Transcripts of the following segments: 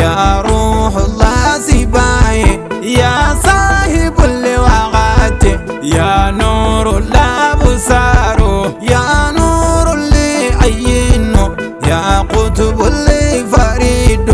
يا روح الله سباي يا صاحب اللواءات يا نور الله بسارو يا نور اللي عينه يا قطب اللي فريده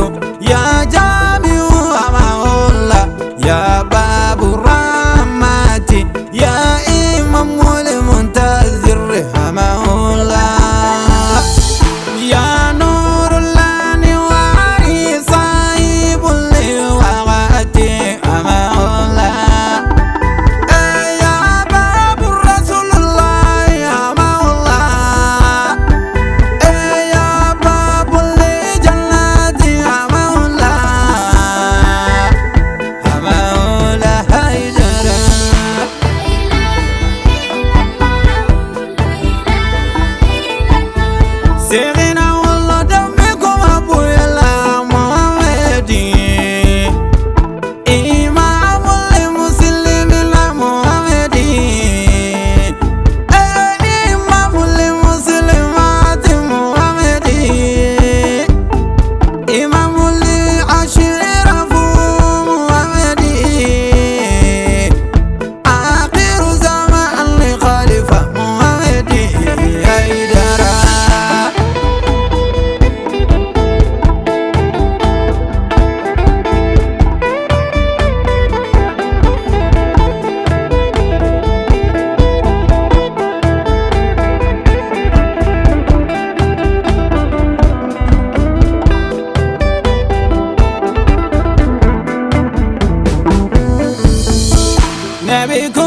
America.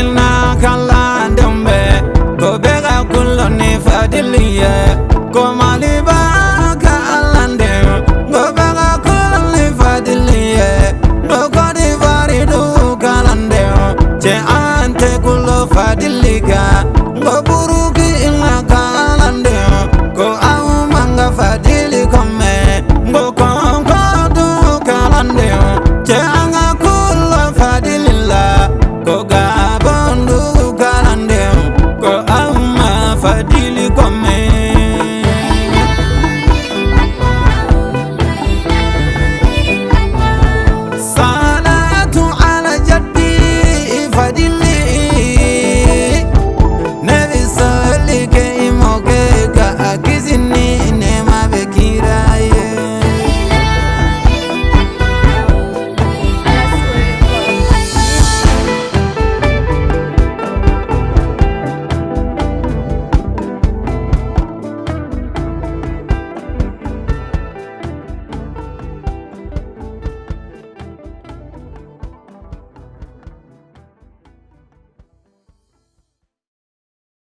ina kallon dambe gobe ga kullum ne fadiliye ko maliba ka allan dem gobe ga kullum ne fadiliye doko di fari du kalan dem ce an te kullo fadiliga